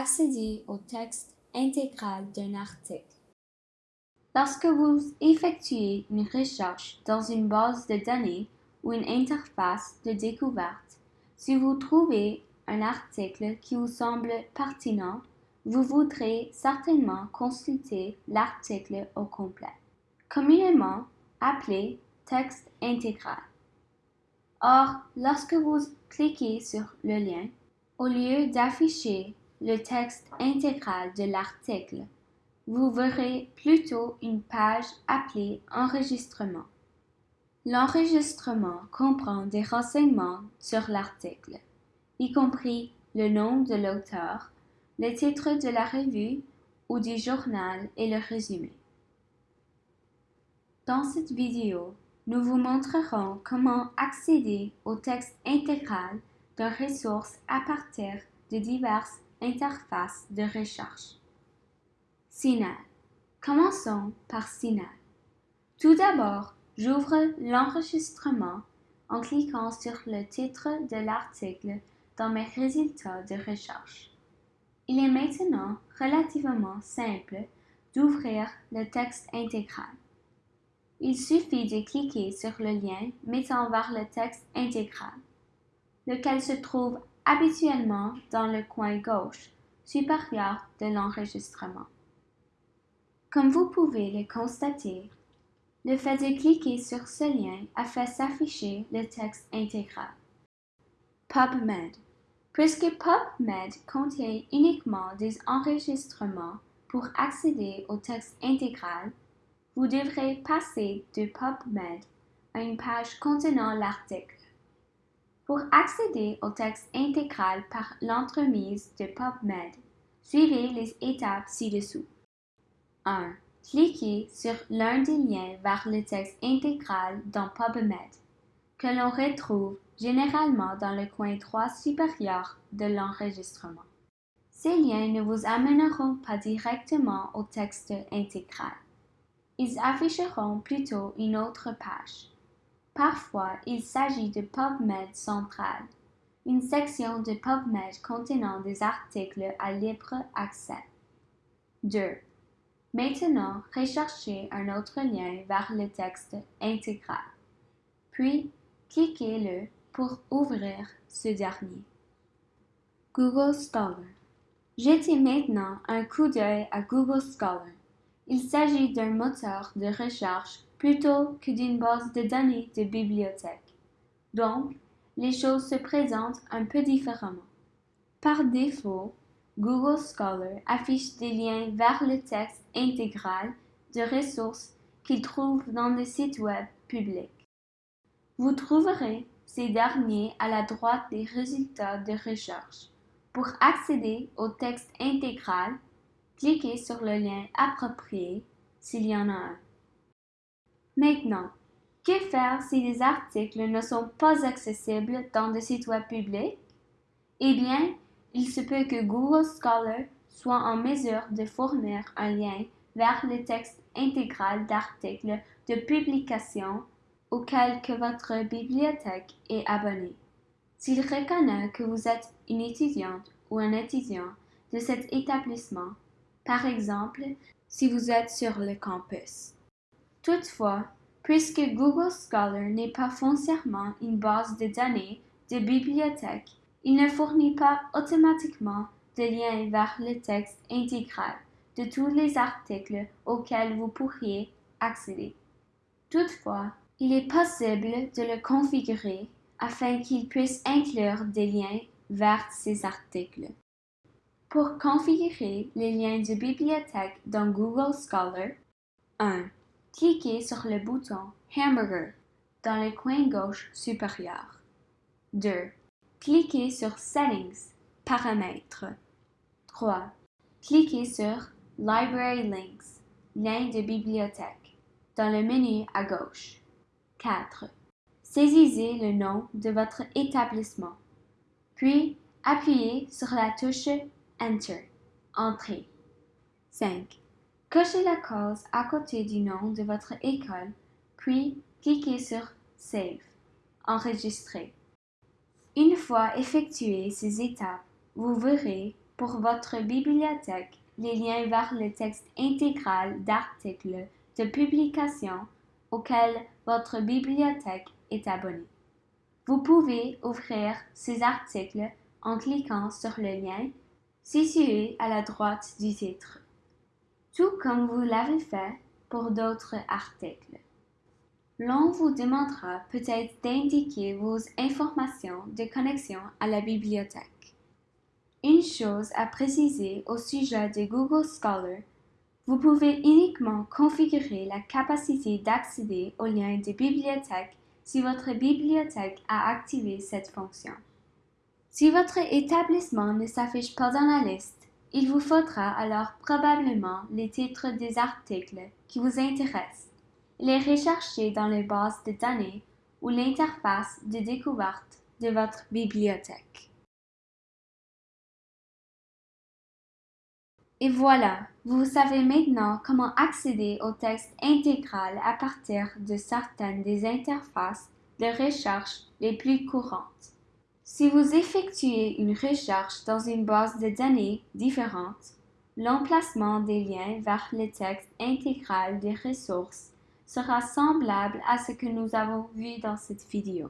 Accédez au texte intégral d'un article. Lorsque vous effectuez une recherche dans une base de données ou une interface de découverte, si vous trouvez un article qui vous semble pertinent, vous voudrez certainement consulter l'article au complet, communément appelé texte intégral. Or, lorsque vous cliquez sur le lien, au lieu d'afficher le texte intégral de l'article, vous verrez plutôt une page appelée Enregistrement. L'enregistrement comprend des renseignements sur l'article, y compris le nom de l'auteur, le titre de la revue ou du journal et le résumé. Dans cette vidéo, nous vous montrerons comment accéder au texte intégral d'une ressource à partir de diverses interfaces de recherche. Signal. Commençons par Signal. Tout d'abord, j'ouvre l'enregistrement en cliquant sur le titre de l'article dans mes résultats de recherche. Il est maintenant relativement simple d'ouvrir le texte intégral. Il suffit de cliquer sur le lien mettant vers le texte intégral, lequel se trouve habituellement dans le coin gauche supérieur de l'enregistrement. Comme vous pouvez le constater, le fait de cliquer sur ce lien a fait s'afficher le texte intégral. PubMed. Puisque PubMed contient uniquement des enregistrements pour accéder au texte intégral, vous devrez passer de PubMed à une page contenant l'article. Pour accéder au texte intégral par l'entremise de PubMed, suivez les étapes ci-dessous. 1. Cliquez sur l'un des liens vers le texte intégral dans PubMed, que l'on retrouve généralement dans le coin droit supérieur de l'enregistrement. Ces liens ne vous amèneront pas directement au texte intégral. Ils afficheront plutôt une autre page. Parfois, il s'agit de PubMed central, une section de PubMed contenant des articles à libre accès. 2. Maintenant, recherchez un autre lien vers le texte intégral. Puis, cliquez-le pour ouvrir ce dernier. Google Scholar. Jetez maintenant un coup d'œil à Google Scholar. Il s'agit d'un moteur de recherche plutôt que d'une base de données de bibliothèque. Donc, les choses se présentent un peu différemment. Par défaut, Google Scholar affiche des liens vers le texte intégral de ressources qu'il trouve dans le site web public. Vous trouverez ces derniers à la droite des résultats de recherche. Pour accéder au texte intégral, cliquez sur le lien approprié s'il y en a un. Maintenant, que faire si les articles ne sont pas accessibles dans le site web public? Eh bien, il se peut que Google Scholar soit en mesure de fournir un lien vers le texte intégral d'articles de publication auquel que votre bibliothèque est abonnée. S'il reconnaît que vous êtes une étudiante ou un étudiant de cet établissement, par exemple si vous êtes sur le campus. Toutefois, puisque Google Scholar n'est pas foncièrement une base de données de bibliothèque, il ne fournit pas automatiquement de lien vers le texte intégral de tous les articles auxquels vous pourriez accéder. Toutefois, il est possible de le configurer afin qu'il puisse inclure des liens vers ces articles. Pour configurer les liens de bibliothèque dans Google Scholar, 1. Cliquez sur le bouton Hamburger dans le coin gauche supérieur. 2. Cliquez sur Settings, Paramètres. 3. Cliquez sur Library Links, lien de bibliothèque, dans le menu à gauche. 4. Saisissez le nom de votre établissement. Puis, appuyez sur la touche Enter, Entrée. 5. Cochez la case à côté du nom de votre école, puis cliquez sur Save, Enregistrer. Une fois effectuées ces étapes, vous verrez pour votre bibliothèque les liens vers le texte intégral d'articles de publication auxquels votre bibliothèque est abonnée. Vous pouvez ouvrir ces articles en cliquant sur le lien situé à la droite du titre, tout comme vous l'avez fait pour d'autres articles. L'on vous demandera peut-être d'indiquer vos informations de connexion à la bibliothèque. Une chose à préciser au sujet de Google Scholar, vous pouvez uniquement configurer la capacité d'accéder aux liens de bibliothèque si votre bibliothèque a activé cette fonction. Si votre établissement ne s'affiche pas dans la liste, il vous faudra alors probablement les titres des articles qui vous intéressent les rechercher dans les bases de données ou l'interface de découverte de votre bibliothèque. Et voilà, vous savez maintenant comment accéder au texte intégral à partir de certaines des interfaces de recherche les plus courantes. Si vous effectuez une recherche dans une base de données différente, l'emplacement des liens vers le texte intégral des ressources sera semblable à ce que nous avons vu dans cette vidéo.